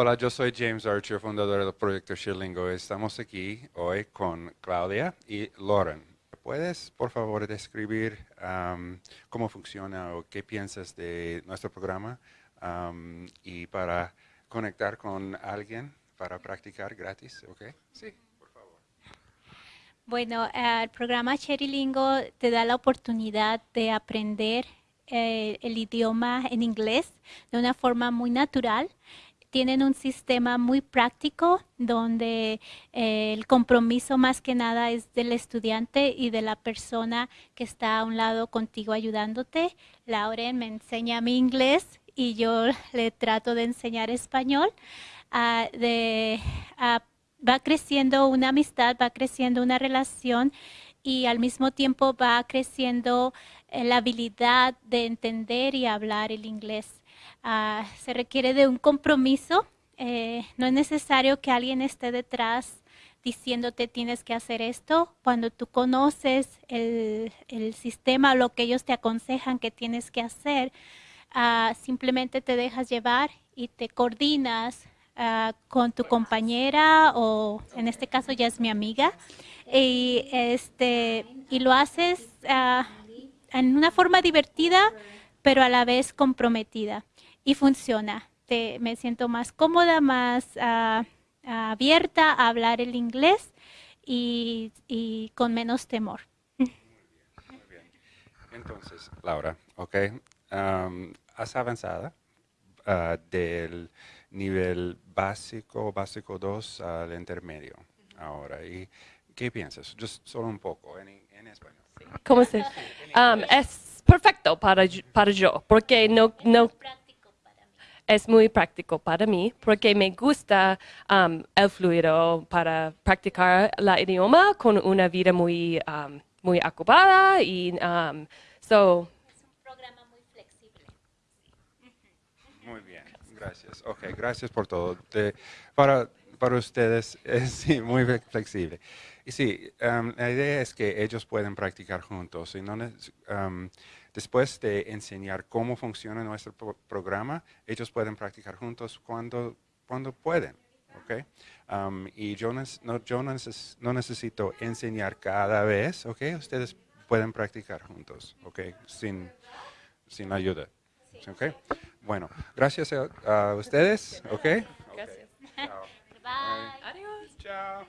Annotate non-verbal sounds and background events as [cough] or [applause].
Hola, yo soy James Archer, fundador del proyecto Shirlingo. Estamos aquí hoy con Claudia y Lauren. ¿Puedes, por favor, describir um, cómo funciona o qué piensas de nuestro programa um, y para conectar con alguien para practicar gratis? ¿Ok? Sí. Bueno, el programa Cherilingo te da la oportunidad de aprender eh, el idioma en inglés de una forma muy natural tienen un sistema muy práctico donde eh, el compromiso más que nada es del estudiante y de la persona que está a un lado contigo ayudándote. Lauren me enseña mi inglés y yo [laughs] le trato de enseñar español. Ah, ah, va creciendo una amistad, va creciendo una relación y al mismo tiempo va creciendo eh, la habilidad de entender y hablar el inglés. Ah, se requiere de un compromiso. Eh, no es necesario que alguien esté detrás diciéndote tienes que hacer esto. Cuando tú conoces el, sistema o lo que ellos te aconsejan que tienes que hacer, ah, simplemente te dejas llevar y te coordinas ah, con tu compañera o en este caso ya es mi amiga y, este, y lo haces en una forma divertida pero a la vez comprometida y funciona. me siento más cómoda, más ah, abierta a hablar el inglés y, con menos temor. Muy bien, Entonces, Laura, ok, has avanzado ah, del nivel básico, básico 2 al intermedio ahora. ¿Y qué piensas? solo un poco en, español. ¿Cómo se? es perfecto para, para yo, porque no, no es muy práctico para mí porque me gusta um, el fluido para practicar la idioma con una vida muy, um, muy ocupada y um, so, es un programa muy flexible. Muy bien, gracias. Ok, gracias por todo. para, para ustedes [laughs] es sí, muy flexible. Y sí, la idea es que ellos pueden practicar juntos y no Después de enseñar cómo funciona nuestro programa, ellos pueden practicar juntos cuando, cuando pueden. ¿okay? Um, y yo, no, yo no, necesito enseñar cada vez, ¿ok? Ustedes pueden practicar juntos, ¿ok? Sin, sin ayuda. ¿okay? Bueno, gracias a, ustedes, ¿ok? Gracias. Bye. Adiós. Chao.